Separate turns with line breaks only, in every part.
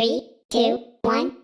Three, two, one,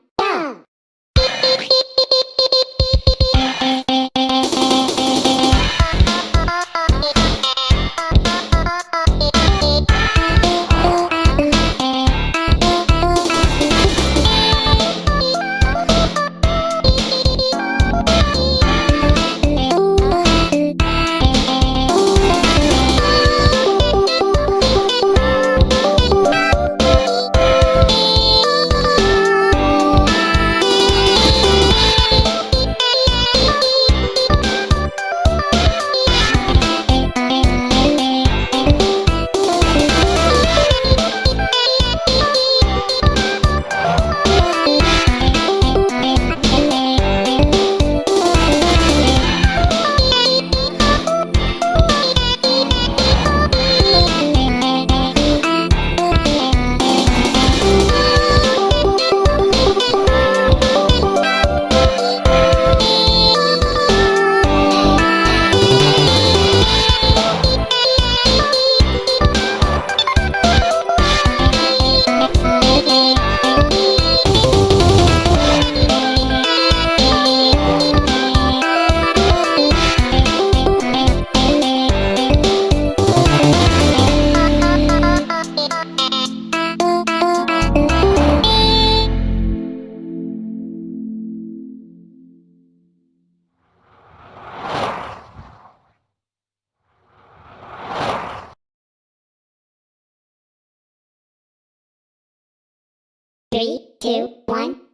Three, two, one,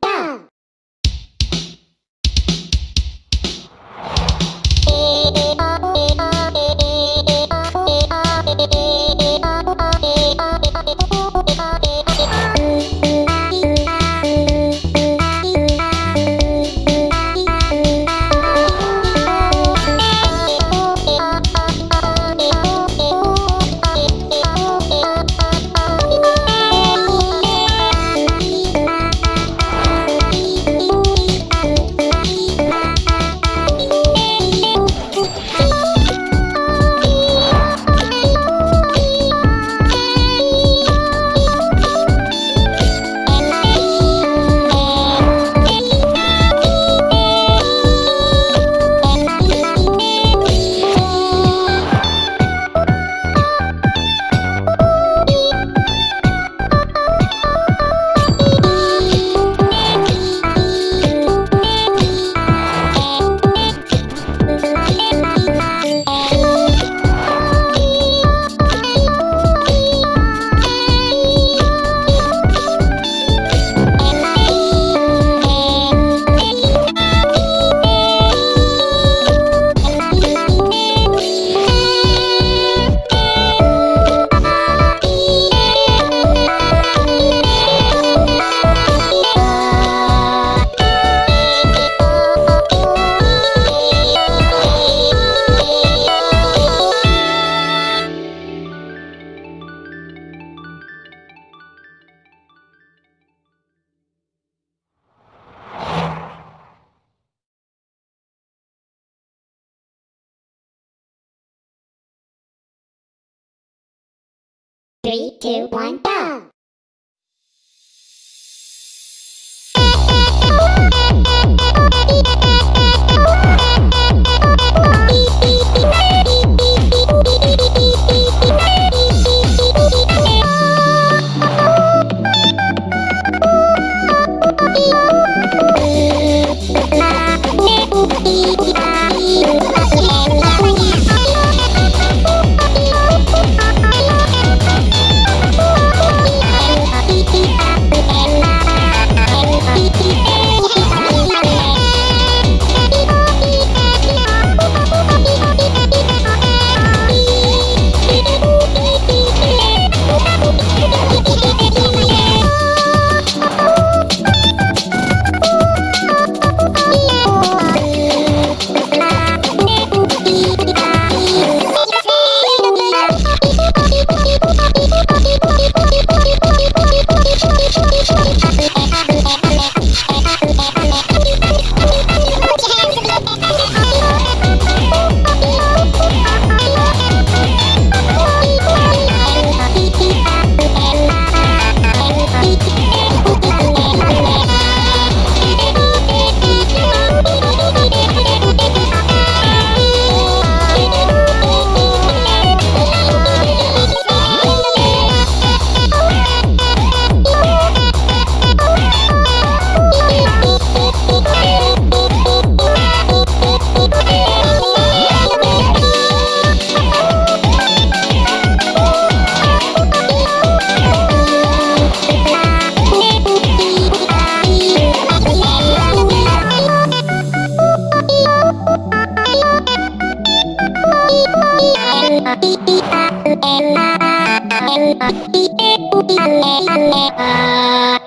Three, two, one, go! anh em à